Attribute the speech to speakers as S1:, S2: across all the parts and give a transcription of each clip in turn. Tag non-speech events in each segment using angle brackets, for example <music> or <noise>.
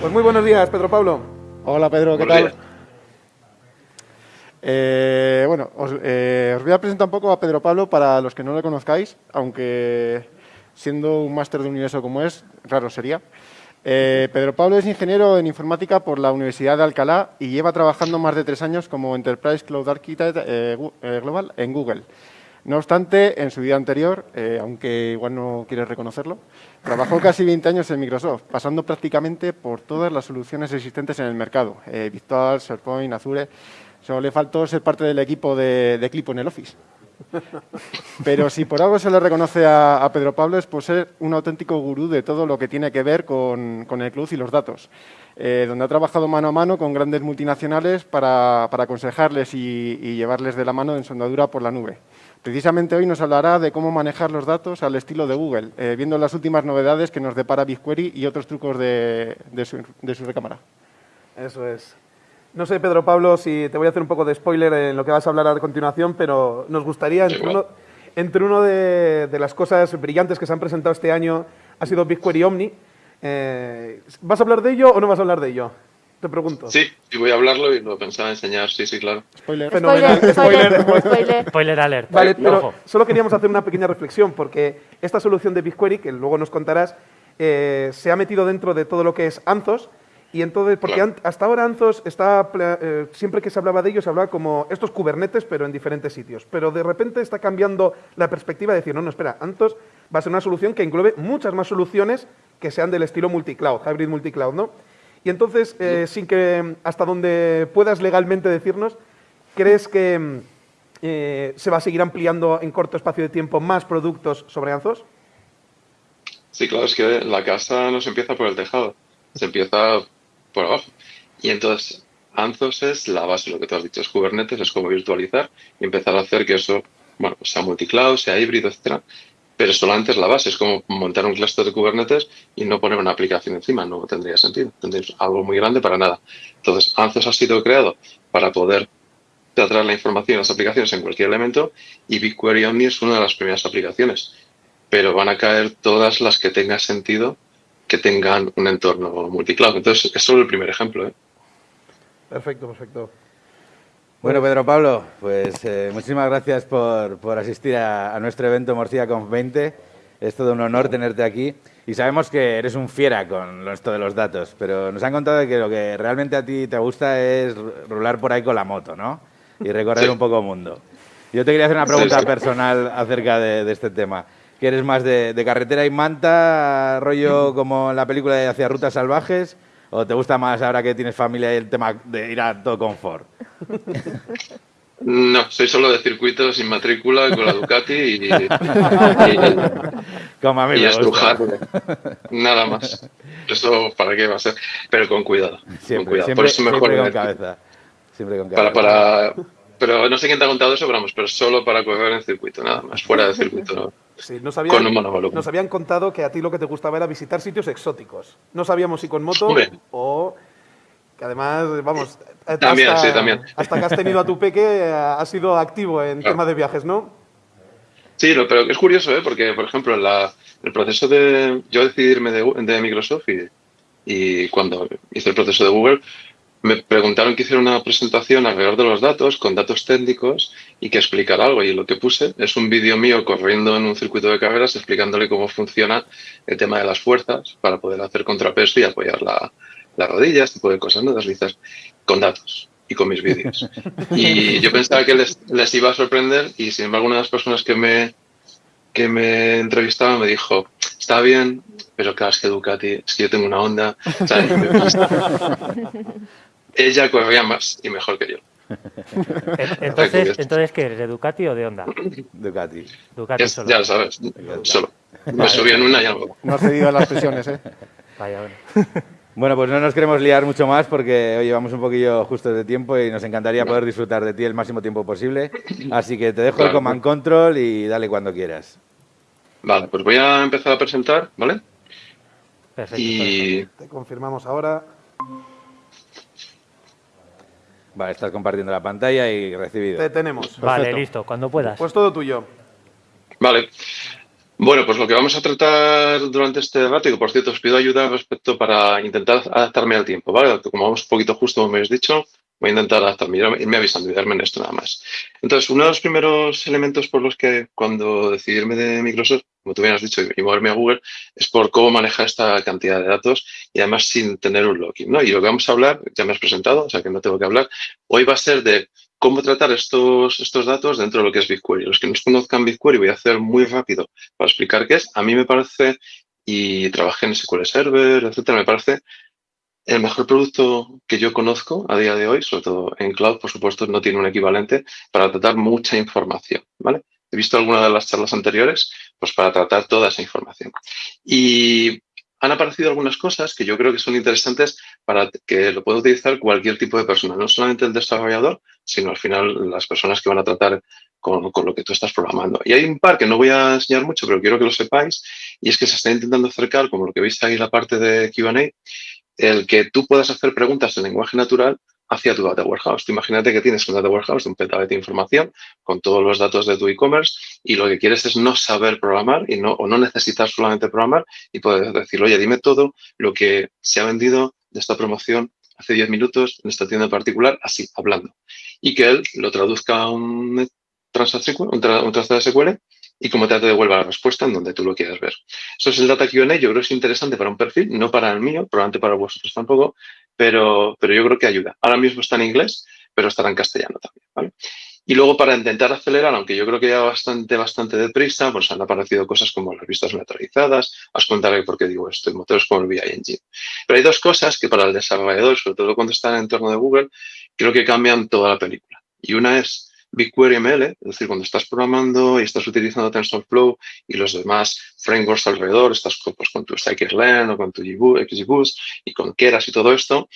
S1: Pues muy buenos días, Pedro Pablo.
S2: Hola Pedro, ¿qué
S3: Buenos
S2: tal? Eh, bueno, os, eh, os voy a presentar un poco a Pedro Pablo para los que no lo conozcáis, aunque siendo un máster de universo como es, raro sería. Eh, Pedro Pablo es ingeniero en informática por la Universidad de Alcalá y lleva trabajando más de tres años como Enterprise Cloud Architect eh, Global en Google. No obstante, en su vida anterior, eh, aunque igual no quieres reconocerlo, trabajó casi 20 años en Microsoft, pasando prácticamente por todas las soluciones existentes en el mercado, eh, Virtual, SharePoint, Azure. Solo le faltó ser parte del equipo de, de Clipo en el Office. <laughs> Pero si por algo se le reconoce a, Pedro Pablo es por ser un auténtico gurú de todo lo que tiene que ver con, el cloud y los datos, eh, donde ha trabajado mano a mano con grandes multinacionales para, aconsejarles y, llevarles de la mano en su andadura por la nube. Precisamente hoy nos hablará de cómo manejar los datos al estilo de Google, eh, viendo las últimas novedades que nos depara BigQuery y otros trucos de su, de su recámara.
S1: Eso es. No sé, Pedro Pablo, si te voy a hacer un poco de spoiler en lo que vas a hablar a continuación, pero nos gustaría, entre uno, entre uno de, de las cosas brillantes que se han presentado este año ha sido BigQuery Omni. Eh, ¿Vas a hablar de ello o no vas a hablar de ello? Te pregunto.
S3: Sí, y voy a hablarlo y lo pensaba enseñar, sí, sí, claro.
S2: Spoiler.
S1: Fenomenal.
S4: Spoiler, spoiler,
S1: Spoiler.
S5: alert.
S1: Vale, pero solo queríamos hacer una pequeña reflexión, porque esta solución de BigQuery, que luego nos contarás, eh, se ha metido dentro de todo lo que es Anzos, y entonces, porque
S3: Claro.
S1: hasta ahora Anzos está, pla- eh, siempre que se hablaba de ellos, se hablaba como estos Kubernetes, pero en diferentes sitios. Pero de repente está cambiando la perspectiva de decir, no, no, espera, Anzos va a ser una solución que englobe muchas más soluciones que sean del estilo multicloud, hybrid multicloud, ¿no? Y entonces, eh, sin que, hasta donde puedas legalmente decirnos, ¿crees que eh, se va a seguir ampliando en corto espacio de tiempo más productos sobre Anzos?
S3: Sí, claro, es que la casa no se empieza por el tejado, se empieza por abajo. Y entonces, Anthos es la base, lo que tú has dicho, es Kubernetes, es como virtualizar y empezar a hacer que eso, bueno, pues sea multicloud, sea híbrido, etcétera. Pero solamente es la base, es como montar un cluster de Kubernetes y no poner una aplicación encima, no tendría sentido. Tendrías algo muy grande para nada. Entonces, Anthos ha sido creado para poder tratar la información las aplicaciones en cualquier elemento y BigQuery Omni es una de las primeras aplicaciones. Pero van a caer todas las que tengan sentido que tengan un entorno multicloud. Entonces, es solo el primer ejemplo. ¿eh?
S1: Perfecto, perfecto.
S6: Bueno, Pedro Pablo, pues eh, muchísimas gracias por, por asistir a, a nuestro evento Morcilla Conf 20. Es todo un honor tenerte aquí. Y sabemos que eres un fiera con esto de los datos, pero nos han contado que lo que realmente a ti te gusta es rular por ahí con la moto, ¿no? Y recorrer
S3: Sí.
S6: un poco el mundo. Yo te quería hacer una
S3: Sí,
S6: pregunta
S3: sí.
S6: personal acerca de, de este tema. ¿Que eres más de, de carretera y manta, rollo <laughs> como en la película de Hacia Rutas Salvajes? ¿O te gusta más ahora que tienes familia y el tema de ir a todo confort?
S3: No, soy solo de circuito sin matrícula con la Ducati y, y,
S6: Como a mí
S3: y
S6: me
S3: estrujar.
S6: gusta.
S3: Nada más. Eso, ¿para qué va a ser? Pero con cuidado. con
S6: Siempre,
S3: cuidado.
S6: siempre,
S3: Por eso mejor
S6: siempre con cabeza. Siempre con cabeza.
S3: para, para, pero no sé quién te ha contado eso, pero vamos, pero solo para correr en circuito, nada más. Fuera de circuito. no.
S1: Sí, nos habían,
S3: Con un
S1: nos habían contado que a ti lo que te gustaba era visitar sitios exóticos. No sabíamos si con moto o que además, vamos, eh,
S3: También,
S1: hasta,
S3: sí, también.
S1: hasta que has tenido a tu peque eh, has sido activo en
S3: Claro.
S1: tema de viajes, ¿no?
S3: Sí, pero es curioso, ¿eh? porque, por ejemplo, la- el proceso de. Yo decidí irme de, de Microsoft y, y cuando hice el proceso de Google, me preguntaron que hiciera una presentación alrededor de los datos, con datos técnicos y que explicara algo. Y lo que puse es un vídeo mío corriendo en un circuito de carreras explicándole cómo funciona el tema de las fuerzas para poder hacer contrapeso y apoyar la, las rodillas, este tipo de cosas, ¿no? Deslizas con datos y con mis vídeos. <laughs> Y yo pensaba que les, les iba a sorprender y sin embargo una de las personas que me, que me entrevistaba me dijo, está bien, pero claro, es que Ducati, es que yo tengo una onda. <laughs> Me- <laughs> ella corría más y mejor que yo.
S5: En- <laughs> Entonces, entonces ¿qué eres? ¿De Ducati o de Honda?
S6: Ducati.
S5: Ducati
S3: Es-
S5: solo.
S3: ya lo sabes, solo. Me subí en una y algo.
S2: No has cedido a las presiones, ¿eh? <laughs>
S5: Vaya, bueno. <laughs>
S6: Bueno, pues no nos queremos liar mucho más porque hoy llevamos un poquillo justos de tiempo y nos encantaría poder disfrutar de ti el máximo tiempo posible. Así que te dejo el command control y dale cuando quieras.
S3: Vale, pues voy a empezar a presentar, ¿vale?
S5: Perfecto.
S3: Y
S1: Te confirmamos ahora.
S6: Vale, estás compartiendo la pantalla y recibido.
S1: Te tenemos.
S5: Vale, listo, cuando puedas.
S1: Pues todo tuyo.
S3: Vale. Bueno, pues lo que vamos a tratar durante este debate, que por cierto os pido ayuda respecto para intentar adaptarme al tiempo, ¿vale? Como vamos un poquito justo, como me habéis dicho, voy a intentar adaptarme, irme avisando y darme en esto nada más. Entonces, uno de los primeros elementos por los que cuando decidirme de Microsoft, como tú bien has dicho, y moverme a Google, es por cómo manejar esta cantidad de datos y además sin tener un login, ¿no? Y lo que vamos a hablar, ya me has presentado, o sea que no tengo que hablar, hoy va a ser de cómo tratar estos, estos datos dentro de lo que es BigQuery. Los que no conozcan BigQuery voy a hacer muy rápido para explicar qué es. A mí me parece, y trabajé en SQL Server, etcétera, me parece el mejor producto que yo conozco a día de hoy, sobre todo en cloud, por supuesto, no tiene un equivalente para tratar mucha información, ¿vale? He visto algunas de las charlas anteriores, pues para tratar toda esa información. Y han aparecido algunas cosas que yo creo que son interesantes para que lo pueda utilizar cualquier tipo de persona, no solamente el desarrollador, sino al final las personas que van a tratar con, lo que tú estás programando. Y hay un par que no voy a enseñar mucho, pero quiero que lo sepáis, y es que se está intentando acercar, como lo que veis ahí en la parte de Q&A, el que tú puedas hacer preguntas en lenguaje natural hacia tu data warehouse. imagínate que tienes un data warehouse un petabyte de información con todos los datos de tu e-commerce y lo que quieres es no saber programar y no, o no necesitar solamente programar y poder decir, oye, dime todo lo que se ha vendido de esta promoción hace 10 minutos en esta tienda en particular, así, hablando. Y que él lo traduzca a un un, de SQL y como te devuelva la respuesta en donde tú lo quieras ver. Eso es el Data Q&A, yo creo que es interesante para un perfil, no para el mío, probablemente para vosotros tampoco, pero, pero yo creo que ayuda. Ahora mismo está en inglés, pero estará en castellano también. Y luego para intentar acelerar, aunque yo creo que ya bastante, bastante deprisa, pues han aparecido cosas como las vistas neutralizadas, os contaré por qué digo esto, y motores como el VI Engine. Pero hay dos cosas que para el desarrollador, sobre todo cuando está en el entorno de Google, creo que cambian toda la película. Y una es BigQuery ML, es decir, cuando estás programando y estás utilizando TensorFlow y los demás frameworks alrededor, estás pues, con tu scikit-learn o con tu XGBoost y con Keras y todo esto,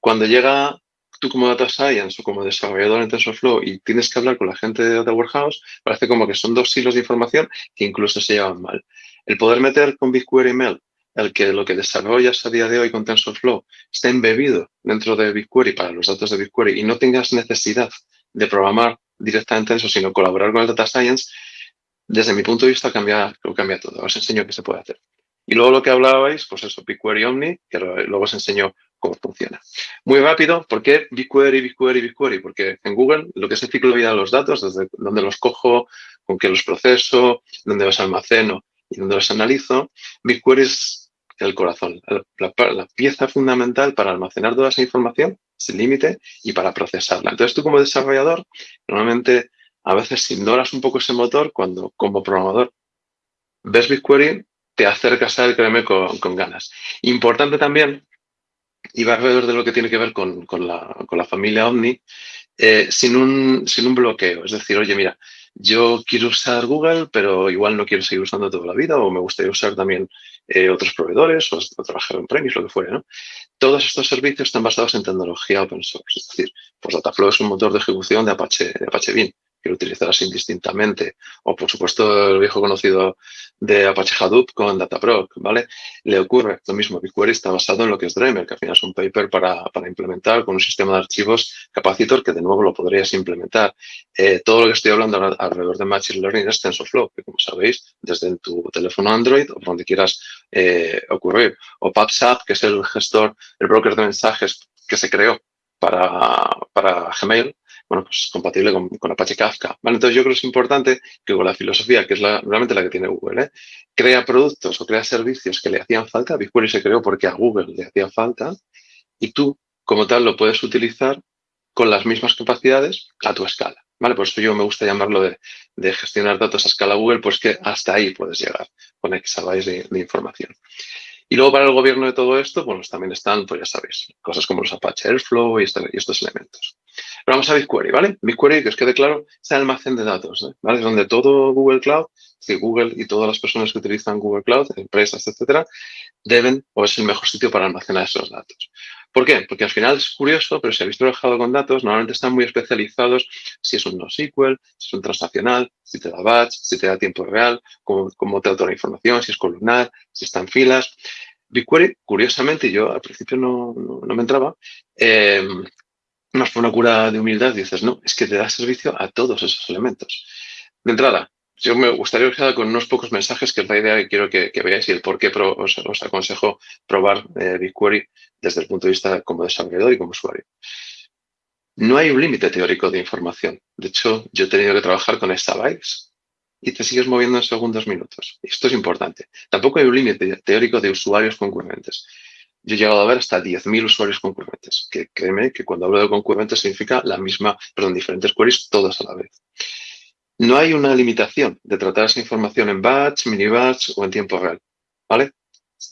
S3: cuando llega tú como Data Science o como desarrollador en TensorFlow y tienes que hablar con la gente de Data Warehouse, parece como que son dos hilos de información que incluso se llevan mal. El poder meter con BigQuery ML el que lo que desarrollas a día de hoy con TensorFlow esté embebido dentro de BigQuery para los datos de BigQuery y no tengas necesidad de programar directamente eso, sino colaborar con el Data Science, desde mi punto de vista cambia, cambia todo. Os enseño qué se puede hacer. Y luego lo que hablabais, pues eso, BigQuery Omni, que luego os enseño cómo funciona. Muy rápido, ¿por qué BigQuery, BigQuery, BigQuery? Porque en Google lo que es el ciclo de vida de los datos, desde dónde los cojo, con qué los proceso, dónde los almaceno y dónde los analizo, BigQuery es el corazón, la pieza fundamental para almacenar toda esa información sin límite y para procesarla. Entonces tú como desarrollador, normalmente a veces ignoras un poco ese motor cuando como programador ves BigQuery, te acercas a él, créeme, con, con ganas. Importante también, y va alrededor de lo que tiene que ver con, la, familia Omni, eh, sin, un, sin un bloqueo. Es decir, oye, mira, yo quiero usar Google, pero igual no quiero seguir usando toda la vida o me gustaría usar también eh, otros proveedores o, trabajar en premis, lo que fuera. ¿no? Todos estos servicios están basados en tecnología open source. Es decir, pues Dataflow es un motor de ejecución de Apache, de Apache Beam que utilizarás indistintamente. O, por supuesto, el viejo conocido de Apache Hadoop con Dataproc, ¿vale? Le ocurre lo mismo. BigQuery está basado en lo que es Dreamer, que al final es un paper para, para implementar con un sistema de archivos capacitor que de nuevo lo podrías implementar. Eh, todo lo que estoy hablando alrededor de Machine Learning es TensorFlow, que como sabéis, desde tu teléfono Android o donde quieras eh, ocurrir. O PubSub, que es el gestor, el broker de mensajes que se creó para, para Gmail, bueno, pues compatible con, Apache Kafka. ¿vale? Entonces yo creo que es importante que con la filosofía, que es la, realmente la que tiene Google, ¿eh? crea productos o crea servicios que le hacían falta. BigQuery se creó porque a Google le hacía falta y tú, como tal, lo puedes utilizar con las mismas capacidades a tu escala. ¿vale? Por eso yo me gusta llamarlo de, gestionar datos a escala Google, pues que hasta ahí puedes llegar con exabytes de, de información. Y luego para el gobierno de todo esto, bueno, pues también están, pues ya sabéis, cosas como los Apache Airflow y, este, y estos elementos. Pero vamos a BigQuery, ¿vale? BigQuery, que os quede claro, es el almacén de datos, ¿eh? ¿vale? Es donde todo Google Cloud, que Google y todas las personas que utilizan Google Cloud, empresas, etcétera, deben o es el mejor sitio para almacenar esos datos. ¿Por qué? Porque al final es curioso, pero si habéis trabajado con datos, normalmente están muy especializados si es un NoSQL, si es un transaccional, si te da batch, si te da tiempo real, cómo, cómo te da la información, si es columnar, si está en filas. BigQuery, curiosamente, yo al principio no, no, me entraba, eh, más por una cura de humildad, dices, no, es que te da servicio a todos esos elementos. De entrada, yo me gustaría quedar con unos pocos mensajes que es la idea que quiero que, veáis y el por qué os, aconsejo probar eh, BigQuery desde el punto de vista como desarrollador y como usuario. No hay un límite teórico de información. De hecho, yo he tenido que trabajar con exabytes y te sigues moviendo en segundos minutos. Esto es importante. Tampoco hay un límite teórico de usuarios concurrentes. Yo he llegado a ver hasta 10.000 usuarios concurrentes, que créeme que cuando hablo de concurrentes significa la misma, perdón, diferentes queries todas a la vez. No hay una limitación de tratar esa información en batch, mini batch o en tiempo real, ¿vale?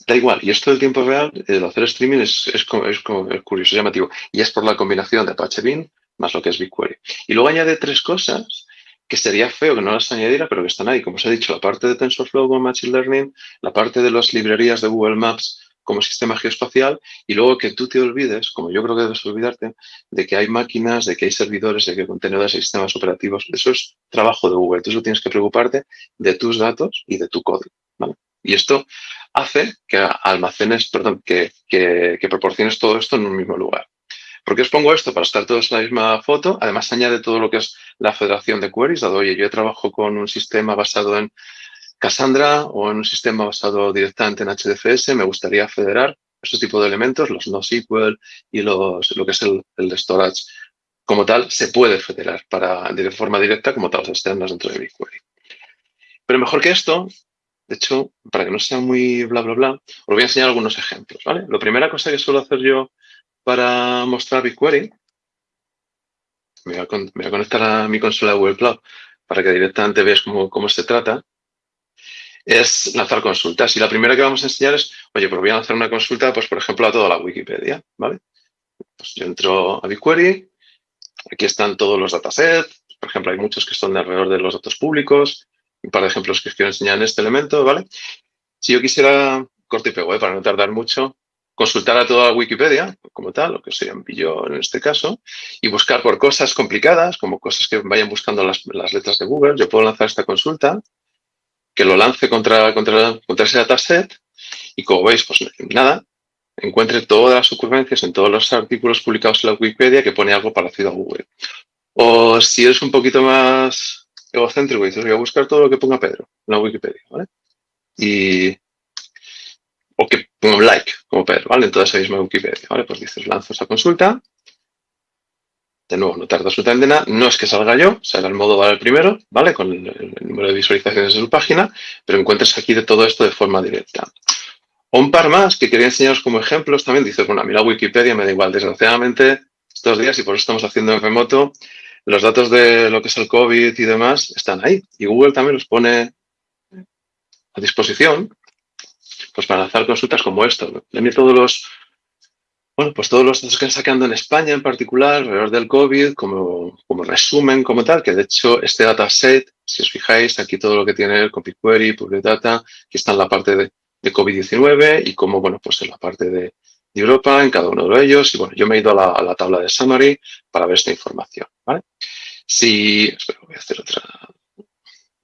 S3: Da igual. Y esto del tiempo real, el hacer streaming es, es, es, es curioso, llamativo. Y es por la combinación de Apache Beam más lo que es BigQuery. Y luego añade tres cosas que sería feo que no las añadiera, pero que están ahí. Como os he dicho, la parte de TensorFlow con Machine Learning, la parte de las librerías de Google Maps como sistema geoespacial y luego que tú te olvides, como yo creo que debes olvidarte, de que hay máquinas, de que hay servidores, de que hay contenedores y sistemas operativos. Eso es trabajo de Google. Tú solo tienes que preocuparte de tus datos y de tu código. Y esto hace que almacenes, perdón, que, que, proporciones todo esto en un mismo lugar. ¿Por qué os pongo esto? Para estar todos en la misma foto. Además, añade todo lo que es la federación de queries. Dado, oye, yo trabajo con un sistema basado en Cassandra o en un sistema basado directamente en HDFS. Me gustaría federar este tipo de elementos, los NoSQL y los, lo que es el, el storage como tal, se puede federar para, de forma directa como tablas externas dentro de BigQuery. Pero mejor que esto, de hecho, para que no sea muy bla, bla, bla, os voy a enseñar algunos ejemplos, ¿vale? La primera cosa que suelo hacer yo para mostrar BigQuery, me voy a, conectar a mi consola de Google Cloud para que directamente veas cómo, se trata, es lanzar consultas. Y la primera que vamos a enseñar es, oye, pues voy a lanzar una consulta, pues por ejemplo, a toda la Wikipedia, ¿vale? Pues yo entro a BigQuery, aquí están todos los datasets, por ejemplo, hay muchos que son alrededor de los datos públicos, un par de ejemplos que os quiero enseñar en este elemento, ¿vale? Si yo quisiera, corte y pego, para no tardar mucho, consultar a toda Wikipedia, como tal, lo que sería un billón en este caso, y buscar por cosas complicadas, como cosas que vayan buscando las, letras de Google, yo puedo lanzar esta consulta, que lo lance contra, contra, contra ese dataset, y como veis, pues nada, encuentre todas las ocurrencias en todos los artículos publicados en la Wikipedia que pone algo parecido a Google. O si eres un poquito más egocéntrico dices, voy a buscar todo lo que ponga Pedro en la Wikipedia, ¿vale? Y, o que ponga un like, como Pedro, ¿vale? En toda esa misma Wikipedia, ¿vale? Pues dices, lanzo esa consulta. De nuevo, no tarda absolutamente nada. No es que salga yo, salga el modo vale el primero, ¿vale? Con el, número de visualizaciones de su página, pero encuentres aquí de todo esto de forma directa. Un par más que quería enseñaros como ejemplos también. Dices, bueno, a mí Wikipedia me da igual. Desgraciadamente, estos días, y por eso estamos haciendo en remoto, los datos de lo que es el COVID y demás están ahí. Y Google también los pone a disposición pues para lanzar consultas como esto. Le todos los, bueno, pues todos los datos que están sacando en España en particular, alrededor del COVID, como, como resumen, como tal, que de hecho este dataset, si os fijáis, aquí todo lo que tiene el copy query, public data, aquí está en la parte de, de COVID-19 y como, bueno, pues en la parte de, de Europa en cada uno de ellos. Y bueno, yo me he ido a la, tabla de summary para ver esta información. ¿vale? Si, espera, voy a hacer otra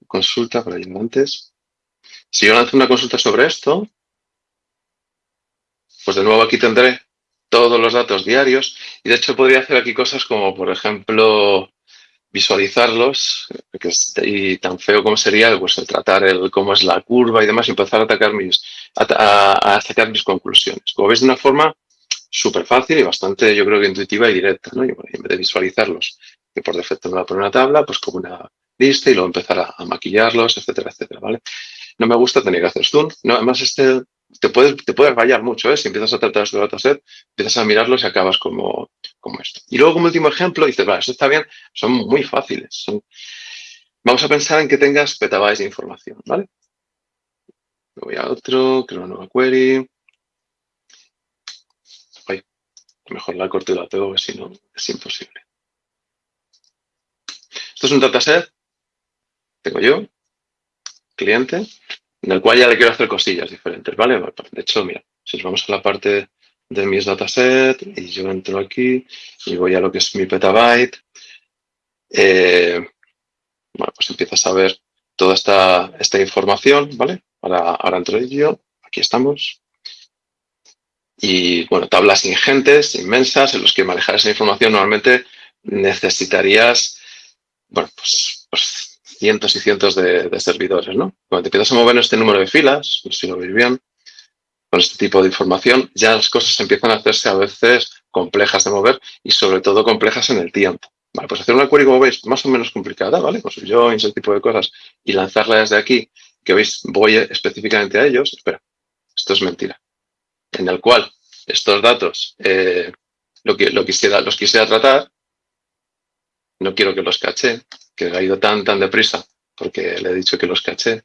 S3: consulta para ir antes. Si yo lanzo una consulta sobre esto, pues de nuevo aquí tendré todos los datos diarios y de hecho podría hacer aquí cosas como, por ejemplo, visualizarlos y tan feo como sería pues, el tratar el, cómo es la curva y demás y empezar a atacar mis, a, sacar mis conclusiones. Como veis, de una forma súper fácil y bastante, yo creo que intuitiva y directa, ¿no? En vez de visualizarlos, que por defecto me va a poner una tabla, pues como una lista y luego empezar a, maquillarlos, etcétera, etcétera, ¿vale? No me gusta tener que hacer zoom. No, además, este te puedes, te puedes rayar mucho, ¿eh? Si empiezas a tratar este dataset, empiezas a mirarlos y acabas como, como esto. Y luego, como último ejemplo, dices, vale, esto está bien, son muy fáciles. Vamos a pensar en que tengas petabytes de información, ¿vale? voy a otro, creo una nueva query. Mejor la corto y la pego, porque si no es imposible. Esto es un dataset. Tengo yo, cliente, en el cual ya le quiero hacer cosillas diferentes, ¿vale? De hecho, mira, si nos vamos a la parte de mis dataset y yo entro aquí y voy a lo que es mi petabyte, eh, bueno, pues empiezas a ver toda esta, esta información, ¿vale? Ahora, ahora entro yo, aquí estamos. Y, bueno, tablas ingentes, inmensas, en los que manejar esa información normalmente necesitarías, bueno, pues, pues cientos y cientos de, servidores, ¿no? Cuando te empiezas a mover este número de filas, si lo veis bien, con este tipo de información, ya las cosas empiezan a hacerse a veces complejas de mover y sobre todo complejas en el tiempo. Vale, pues hacer una query, como veis, más o menos complicada, ¿vale? Con joins, ese tipo de cosas, y lanzarla desde aquí, que veis, voy específicamente a ellos. Espera, esto es mentira. En el cual estos datos eh, lo que, lo quisiera, los quisiera tratar, no quiero que los caché, que ha ido tan, tan deprisa, porque le he dicho que los caché.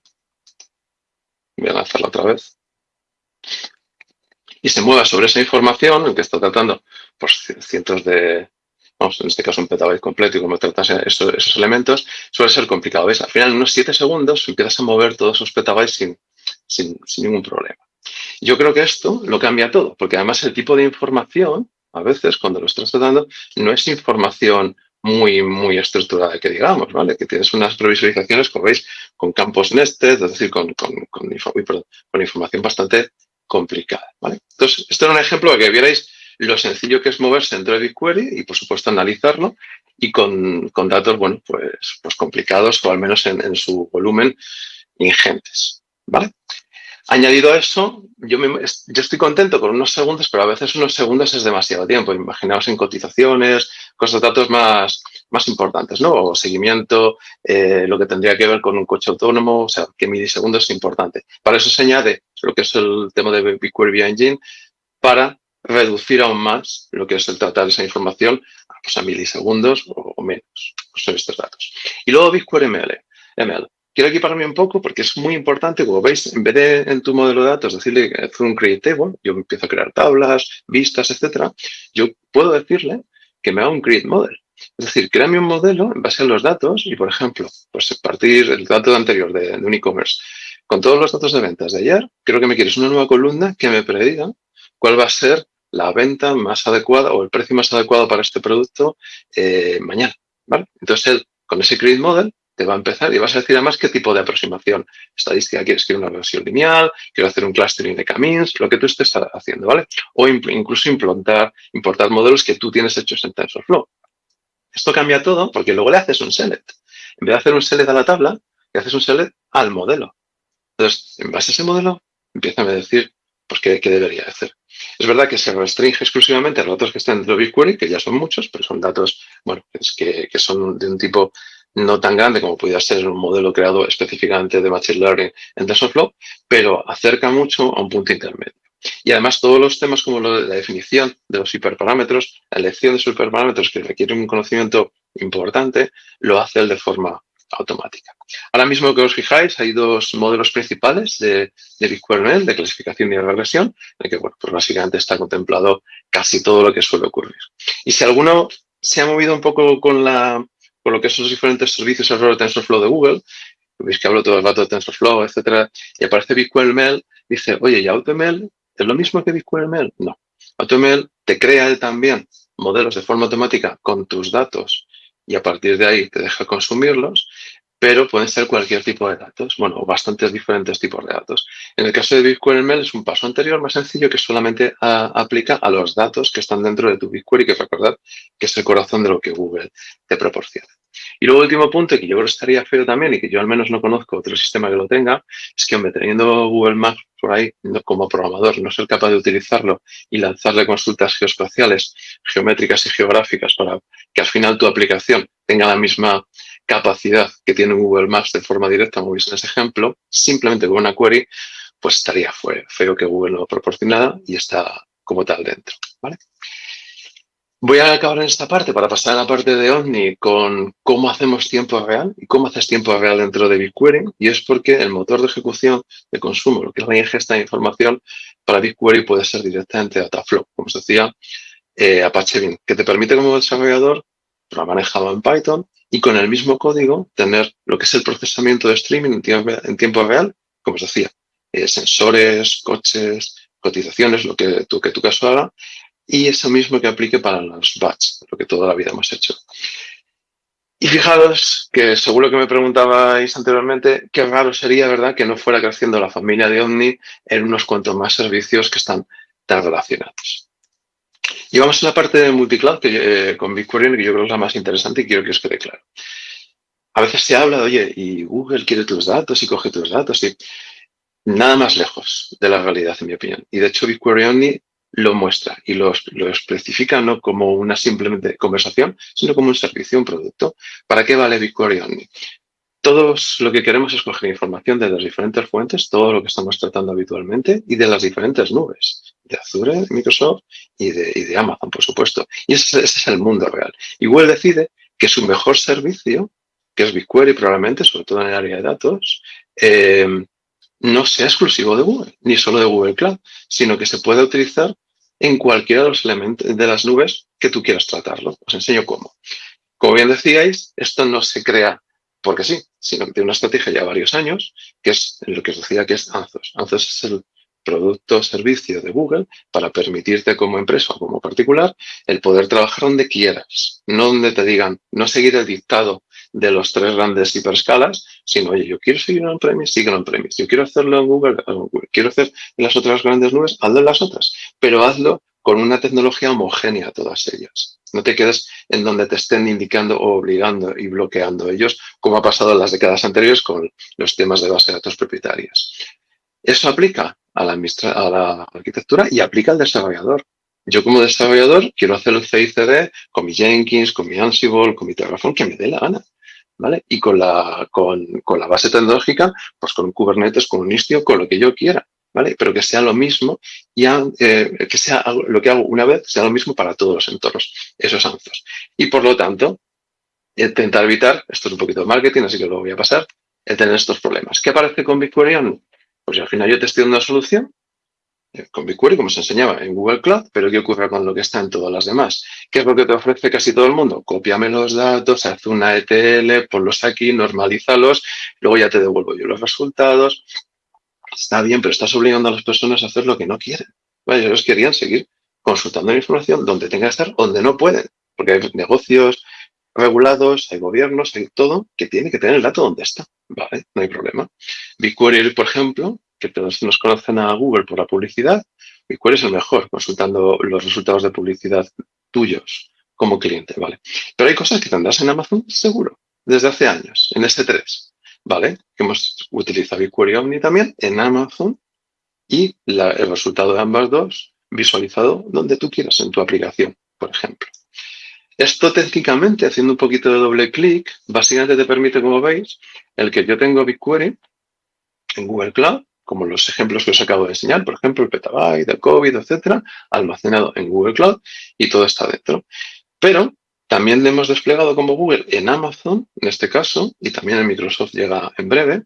S3: Voy a lanzarla otra vez y se mueva sobre esa información en que está tratando pues, cientos de, vamos, en este caso un petabyte completo y cómo tratas esos, elementos, suele ser complicado. ¿Ves? Al final, en unos 7 segundos, empiezas a mover todos esos petabytes sin, sin, sin, ningún problema. Yo creo que esto lo cambia todo, porque además el tipo de información, a veces, cuando lo estás tratando, no es información muy, muy estructurada, que digamos, ¿vale? Que tienes unas previsualizaciones, como veis, con campos nested, es decir, con, con, con, información bastante complicada, ¿vale? Entonces, este era un ejemplo de que vierais lo sencillo que es moverse dentro de BigQuery y, por supuesto, analizarlo y con, con datos, bueno, pues, pues complicados o al menos en, en su volumen ingentes, ¿vale? Añadido a eso, yo, me, yo, estoy contento con unos segundos, pero a veces unos segundos es demasiado tiempo. Imaginaos en cotizaciones, cosas, datos más, más importantes, ¿no? O seguimiento, eh, lo que tendría que ver con un coche autónomo, o sea, que milisegundos es importante. Para eso se añade lo que es el tema de BigQuery Engine para reducir aún más lo que es el tratar esa información pues, a milisegundos o, menos. Pues son estos datos. Y luego BigQuery ML. ML. Quiero equiparme un poco porque es muy importante, como veis, en vez de en tu modelo de datos decirle hacer un create table, yo empiezo a crear tablas, vistas, etcétera, yo puedo decirle que me haga un create model. Es decir, créame un modelo en base a los datos y, por ejemplo, pues partir del dato anterior de, de un e-commerce. Con todos los datos de ventas de ayer, creo que me quieres una nueva columna que me prediga cuál va a ser la venta más adecuada o el precio más adecuado para este producto eh, mañana. ¿vale? Entonces, él, con ese create model, te va a empezar y vas a decir además qué tipo de aproximación estadística quieres. Quiero una versión lineal, quiero hacer un clustering de camins, lo que tú estés haciendo, ¿vale? O incluso implantar, importar modelos que tú tienes hechos en TensorFlow. Esto cambia todo porque luego le haces un select. En vez de hacer un select a la tabla, le haces un select al modelo. Entonces, en base a ese modelo, empieza a decir pues, qué, qué debería hacer. Es verdad que se restringe exclusivamente a los datos que están dentro de BigQuery, que ya son muchos, pero son datos, bueno, es que, que son de un tipo no tan grande como pudiera ser un modelo creado específicamente de Machine Learning en TensorFlow, pero acerca mucho a un punto intermedio. Y además todos los temas como la definición de los hiperparámetros, la elección de hiperparámetros que requieren un conocimiento importante, lo hace él de forma automática. Ahora mismo que os fijáis, hay dos modelos principales de, de BigQuery de clasificación y de regresión, en que bueno, pues básicamente está contemplado casi todo lo que suele ocurrir. Y si alguno se ha movido un poco con la con lo que son los diferentes servicios alrededor de TensorFlow de Google, veis que hablo todo el rato de TensorFlow, etcétera, y aparece BigQuery dice, oye, ¿y AutoML es lo mismo que BigQuery No. AutoML te crea también modelos de forma automática con tus datos y a partir de ahí te deja consumirlos, pero pueden ser cualquier tipo de datos, bueno, bastantes diferentes tipos de datos. En el caso de BigQuery es un paso anterior más sencillo que solamente aplica a los datos que están dentro de tu BigQuery, que recordar que es el corazón de lo que Google te proporciona. Y luego, último punto, que yo creo que estaría feo también y que yo al menos no conozco otro sistema que lo tenga, es que, hombre, teniendo Google Maps por ahí como programador, no ser capaz de utilizarlo y lanzarle consultas geoespaciales, geométricas y geográficas para que al final tu aplicación tenga la misma capacidad que tiene Google Maps de forma directa, como veis en este ejemplo, simplemente con una query, pues estaría feo que Google no lo proporcionara y está como tal dentro. ¿vale? Voy a acabar en esta parte para pasar a la parte de Omni con cómo hacemos tiempo real y cómo haces tiempo real dentro de BigQuery. Y es porque el motor de ejecución de consumo, lo que es la ingesta de información para BigQuery puede ser directamente Dataflow, como os decía, eh, Apache Beam, que te permite como desarrollador, ha manejado en Python, y con el mismo código tener lo que es el procesamiento de streaming en tiempo, real, como os decía, eh, sensores, coches, cotizaciones, lo que tu, que tu caso haga, y eso mismo que aplique para los batch, lo que toda la vida hemos hecho. Y fijaros que seguro que me preguntabais anteriormente qué raro sería, ¿verdad?, que no fuera creciendo la familia de Omni en unos cuantos más servicios que están tan relacionados. Y vamos a la parte de multicloud que, eh, con BigQuery, que yo creo que es la más interesante y quiero que os quede claro. a veces se habla de, oye, y Google quiere tus datos y coge tus datos y nada más lejos de la realidad, en mi opinión. Y de hecho, BigQuery Omni lo muestra y lo, lo, especifica no como una simplemente conversación, sino como un servicio, un producto. ¿Para qué vale BigQuery Omni? Todos lo que queremos es coger información de las diferentes fuentes, todo lo que estamos tratando habitualmente y de las diferentes nubes, de Azure, de Microsoft y de, y de Amazon, por supuesto. Y ese, es el mundo real. Y Google decide que su mejor servicio que es BigQuery probablemente, sobre todo en el área de datos, eh, no sea exclusivo de Google, ni solo de Google Cloud, sino que se puede utilizar en cualquiera de los elementos de las nubes que tú quieras tratarlo. Os enseño cómo. Como bien decíais, esto no se crea porque sí, sino que tiene una estrategia ya varios años, que es lo que os decía que es Anthos. Anthos es el producto o servicio de Google para permitirte como empresa o como particular el poder trabajar donde quieras, no donde te digan, no seguir el dictado de los tres grandes hiperscalas, sino, oye, yo quiero seguir on-premise, sigue on-premise. Yo quiero hacerlo en Google, quiero hacer en las otras grandes nubes, hazlo en las otras, pero hazlo con una tecnología homogénea todas ellas. No te quedes en donde te estén indicando o obligando y bloqueando ellos, como ha pasado en las décadas anteriores con los temas de base de datos propietarias. Eso aplica a la, a la arquitectura y aplica al desarrollador. Yo como desarrollador quiero hacer el CICD con mi Jenkins, con mi Ansible, con mi Terraform, que me dé la gana. ¿Vale? Y con la, con, con, la base tecnológica, pues con un Kubernetes, con un Istio, con lo que yo quiera, ¿vale? Pero que sea lo mismo y eh, que sea lo que hago una vez, sea lo mismo para todos los entornos, esos ANZOS. Y por lo tanto, intentar evitar, esto es un poquito de marketing, así que lo voy a pasar, el tener estos problemas. ¿Qué aparece con BigQuery? Pues al final yo te estoy dando una solución eh, con BigQuery, como se enseñaba en Google Cloud, pero ¿qué ocurre con lo que está en todas las demás? ¿Qué es lo que te ofrece casi todo el mundo? Cópiame los datos, haz una ETL, ponlos aquí, normalízalos, luego ya te devuelvo yo los resultados. Está bien, pero estás obligando a las personas a hacer lo que no quieren. Bueno, ellos querían seguir consultando la información donde tenga que estar, donde no pueden, porque hay negocios regulados, hay gobiernos, hay todo que tiene que tener el dato donde está. Vale, no hay problema. BigQuery, por ejemplo, que todos nos conocen a Google por la publicidad, y cuál es el mejor consultando los resultados de publicidad tuyos como cliente, ¿vale? Pero hay cosas que tendrás en Amazon seguro, desde hace años, en S3, ¿vale? Que hemos utilizado BigQuery Omni también en Amazon y el resultado de ambas dos visualizado donde tú quieras en tu aplicación, por ejemplo. Esto técnicamente, haciendo un poquito de doble clic, básicamente te permite, como veis, el que yo tengo BigQuery en Google Cloud como los ejemplos que os acabo de enseñar, por ejemplo, el petabyte, el COVID, etcétera, almacenado en Google Cloud y todo está dentro. Pero también le hemos desplegado como Google en Amazon, en este caso, y también en Microsoft llega en breve,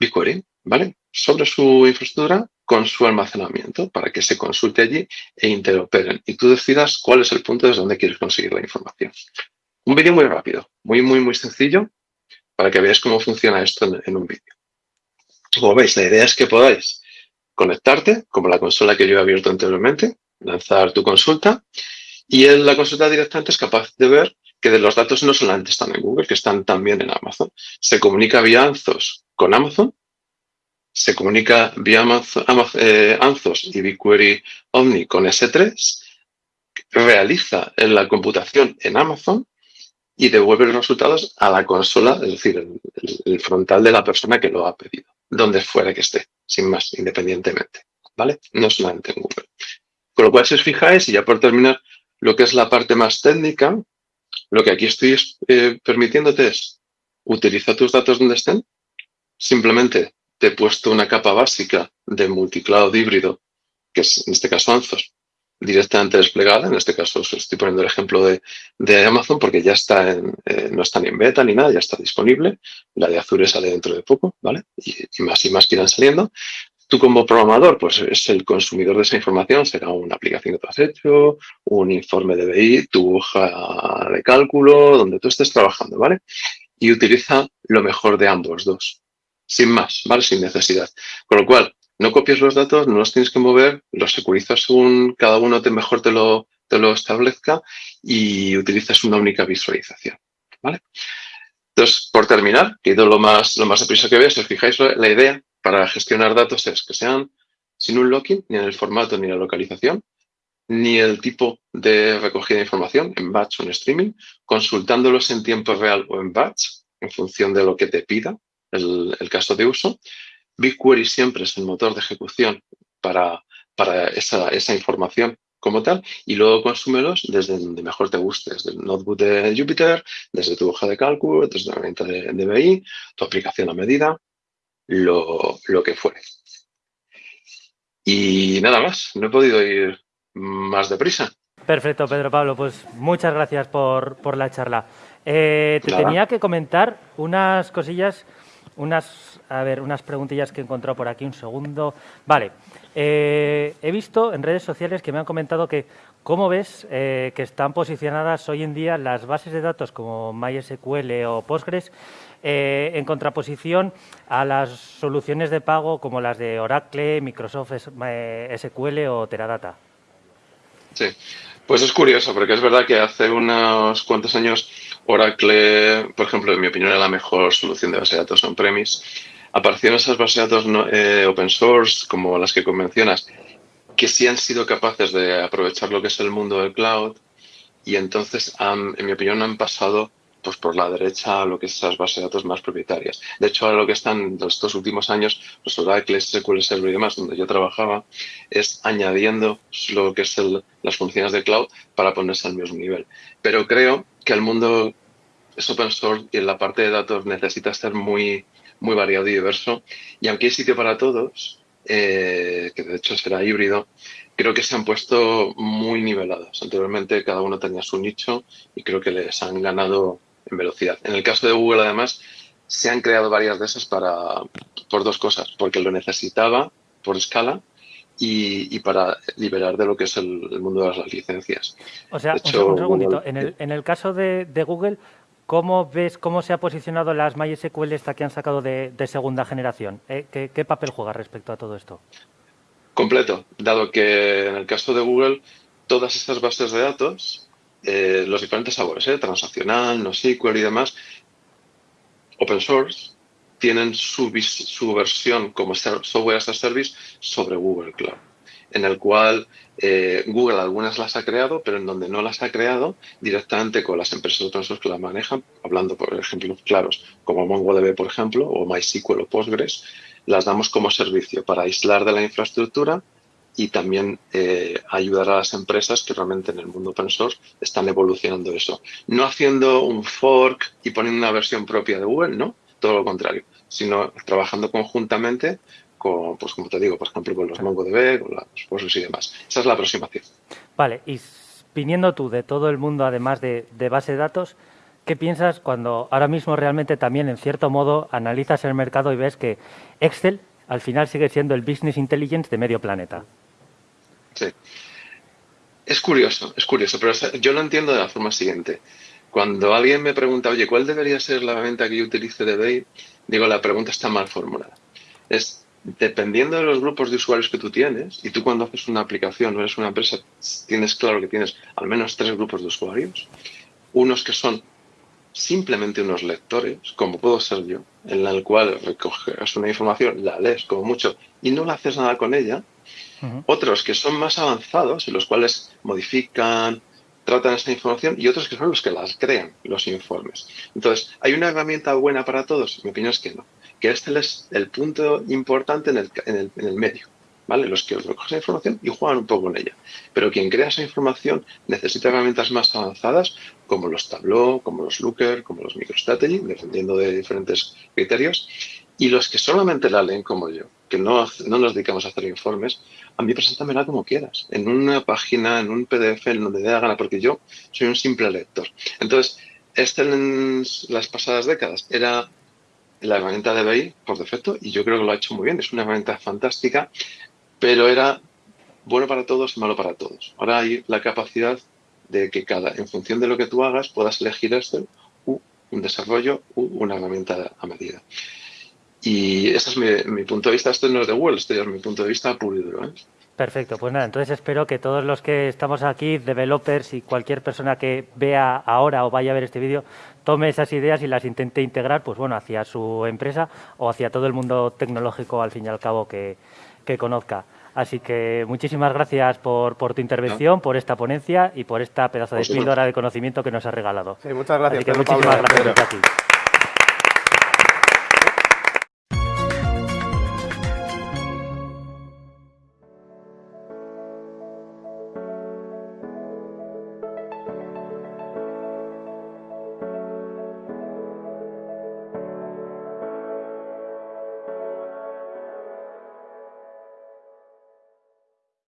S3: BigQuery, ¿vale? Sobre su infraestructura con su almacenamiento para que se consulte allí e interoperen y tú decidas cuál es el punto desde donde quieres conseguir la información. Un vídeo muy rápido, muy, muy, muy sencillo para que veáis cómo funciona esto en, en un vídeo. Como veis, la idea es que podáis conectarte, como la consola que yo he abierto anteriormente, lanzar tu consulta, y en la consulta directamente es capaz de ver que de los datos no solamente están en Google, que están también en Amazon. Se comunica vía Anzos con Amazon, se comunica vía Amazon, eh, Anzos y BigQuery Omni con S3, realiza la computación en Amazon y devuelve los resultados a la consola, es decir, el frontal de la persona que lo ha pedido donde fuera que esté, sin más, independientemente, ¿vale? No solamente en Google. Con lo cual, si os fijáis, y ya por terminar, lo que es la parte más técnica, lo que aquí estoy eh, permitiéndote es utiliza tus datos donde estén. Simplemente te he puesto una capa básica de multicloud híbrido, que es en este caso Anzos, directamente desplegada. En este caso os estoy poniendo el ejemplo de, de Amazon porque ya está en, eh, no está ni en beta ni nada, ya está disponible. La de Azure sale dentro de poco, ¿vale? Y, y, más y más que irán saliendo. Tú como programador, pues es el consumidor de esa información, será una aplicación que tú has hecho, un informe de BI, tu hoja de cálculo, donde tú estés trabajando, ¿vale? Y utiliza lo mejor de ambos dos, sin más, ¿vale? Sin necesidad. Con lo cual, no copies los datos, no los tienes que mover, los securizas según cada uno te mejor te lo, te lo establezca y utilizas una única visualización. ¿vale? Entonces, por terminar, que lo más, lo más deprisa que veas, si os fijáis, la idea para gestionar datos es que sean sin un locking, ni en el formato ni la localización, ni el tipo de recogida de información, en batch o en streaming, consultándolos en tiempo real o en batch, en función de lo que te pida el, caso de uso. BigQuery siempre es el motor de ejecución para, para esa, esa información como tal y luego consúmelos desde donde mejor te guste, desde el notebook de Jupyter, desde tu hoja de cálculo, desde la herramienta de, de BI, tu aplicación a medida, lo, lo, que fuere. Y nada más, no he podido ir más deprisa.
S5: Perfecto, Pedro Pablo, pues muchas gracias por, por la charla. Eh, te tenía que comentar unas cosillas, unas, a ver, unas preguntillas que he encontrado por aquí, un segundo. Vale, eh, he visto en redes sociales que me han comentado que cómo ves eh, que están posicionadas hoy en día las bases de datos como MySQL o Postgres eh, en contraposición a las soluciones de pago como las de Oracle, Microsoft SQL o Teradata.
S3: Sí, pues es curioso porque es verdad que hace unos cuantos años Oracle, por ejemplo, en mi opinión, era la mejor solución de base de datos on-premise aparecieron esas bases de datos eh, open source, como las que convencionas, que sí han sido capaces de aprovechar lo que es el mundo del cloud y entonces, en mi opinión, han pasado pues por la derecha a lo que es esas bases de datos más propietarias. De hecho, ahora lo que están estos últimos años, los Oracle, SQL Server y demás, donde yo trabajaba, es añadiendo lo que es las funciones de cloud para ponerse al mismo nivel. Pero creo que el mundo es open source y en la parte de datos necesita estar muy muy variado y diverso. Y aunque hay sitio para todos, eh, que de hecho será híbrido, creo que se han puesto muy nivelados. Anteriormente cada uno tenía su nicho y creo que les han ganado en velocidad. En el caso de Google, además, se han creado varias de esas para, por dos cosas, porque lo necesitaba por escala y, para liberar de lo que es el, mundo de las licencias.
S5: O sea, un, segundito, en, el, en el caso de, de Google, ¿Cómo ves cómo se ha posicionado las MySQL esta que han sacado de, segunda generación? ¿Eh? ¿Qué, papel juega respecto a todo esto?
S3: Completo, dado que en el caso de Google todas estas bases de datos, eh, los diferentes sabores, ¿eh? transaccional, NoSQL y demás, open source, tienen su, su versión como software as a service sobre Google Cloud en el cual eh, Google algunas las ha creado, pero en donde no las ha creado, directamente con las empresas source que las manejan, hablando por ejemplos claros, como MongoDB, por ejemplo, o MySQL o Postgres, las damos como servicio para aislar de la infraestructura y también eh, ayudar a las empresas que realmente en el mundo open source están evolucionando eso. No haciendo un fork y poniendo una versión propia de Google, no, todo lo contrario, sino trabajando conjuntamente con, pues como te digo, por ejemplo, con los MongoDB, con los Postgres y demás. Esa es la aproximación.
S5: Vale, y viniendo tú de todo el mundo, además de, base de datos, ¿qué piensas cuando ahora mismo realmente también, en cierto modo, analizas el mercado y ves que Excel al final sigue siendo el business intelligence de medio planeta?
S3: Sí. Es curioso, es curioso, pero yo lo entiendo de la forma siguiente. Cuando alguien me pregunta, oye, ¿cuál debería ser la venta que yo utilice de Bay? Digo, la pregunta está mal formulada. Es dependiendo de los grupos de usuarios que tú tienes, y tú cuando haces una aplicación o eres una empresa, tienes claro que tienes al menos tres grupos de usuarios, unos que son simplemente unos lectores, como puedo ser yo, en el cual recoges una información, la lees como mucho y no le haces nada con ella, otros que son más avanzados, en los cuales modifican, tratan esa información, y otros que son los que las crean, los informes. Entonces, ¿hay una herramienta buena para todos? Mi opinión es que no que este es el punto importante en el, en el, en el medio. ¿Vale? Los que recogen esa información y juegan un poco con ella. Pero quien crea esa información necesita herramientas más avanzadas como los Tableau, como los Looker, como los MicroStrategy, dependiendo de diferentes criterios. Y los que solamente la leen como yo, que no, no nos dedicamos a hacer informes, a mí preséntamela como quieras, en una página, en un PDF, en donde dé la gana, porque yo soy un simple lector. Entonces, este en las pasadas décadas era la herramienta de BI por defecto y yo creo que lo ha hecho muy bien. Es una herramienta fantástica, pero era bueno para todos y malo para todos. Ahora hay la capacidad de que cada, en función de lo que tú hagas, puedas elegir esto un desarrollo u una herramienta a medida. Y ese es mi, punto de vista. Este no es de Google, este es mi punto de vista puro y. ¿eh?
S5: Perfecto, pues nada, entonces espero que todos los que estamos aquí, developers y cualquier persona que vea ahora o vaya a ver este vídeo, tome esas ideas y las intente integrar pues bueno, hacia su empresa o hacia todo el mundo tecnológico al fin y al cabo que, conozca. Así que muchísimas gracias por, por tu intervención, por esta ponencia y por esta pedazo de píldora de conocimiento que nos has regalado.
S1: Sí, muchas gracias.
S5: Así que muchísimas gracias.